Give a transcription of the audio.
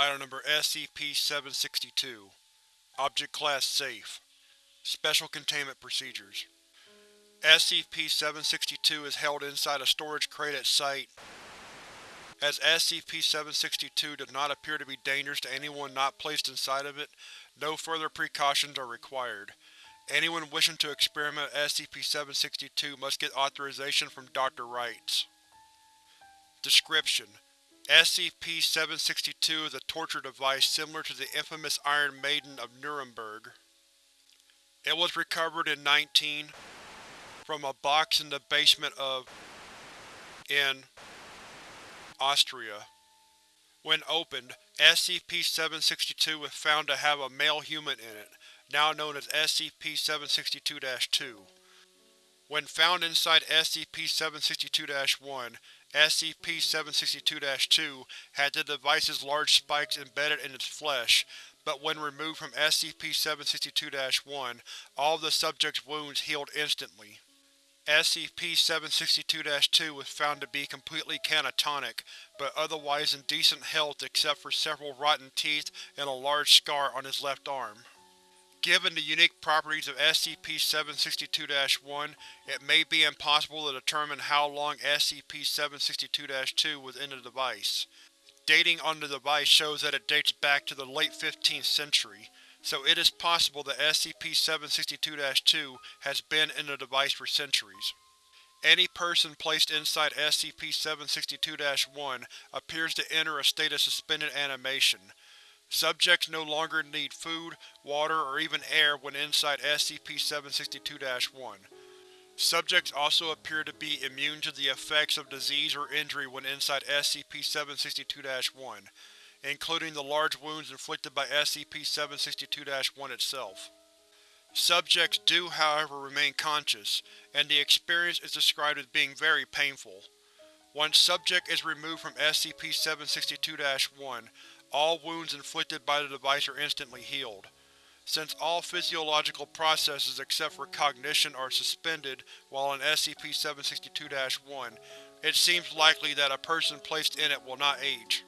Item Number SCP-762 Object Class Safe Special Containment Procedures SCP-762 is held inside a storage crate at Site. As SCP-762 does not appear to be dangerous to anyone not placed inside of it, no further precautions are required. Anyone wishing to experiment with SCP-762 must get authorization from Dr. Wrights. Description: SCP-762 is a torture device similar to the infamous Iron Maiden of Nuremberg. It was recovered in 19 from a box in the basement of in Austria. When opened, SCP-762 was found to have a male human in it, now known as SCP-762-2. When found inside SCP-762-1, SCP-762-2 had the device's large spikes embedded in its flesh, but when removed from SCP-762-1, all of the subject's wounds healed instantly. SCP-762-2 was found to be completely catatonic, but otherwise in decent health except for several rotten teeth and a large scar on his left arm. Given the unique properties of SCP-762-1, it may be impossible to determine how long SCP-762-2 was in the device. Dating on the device shows that it dates back to the late 15th century, so it is possible that SCP-762-2 has been in the device for centuries. Any person placed inside SCP-762-1 appears to enter a state of suspended animation, Subjects no longer need food, water, or even air when inside SCP-762-1. Subjects also appear to be immune to the effects of disease or injury when inside SCP-762-1, including the large wounds inflicted by SCP-762-1 itself. Subjects do, however, remain conscious, and the experience is described as being very painful. Once subject is removed from SCP-762-1, all wounds inflicted by the device are instantly healed. Since all physiological processes except for cognition are suspended while in SCP-762-1, it seems likely that a person placed in it will not age.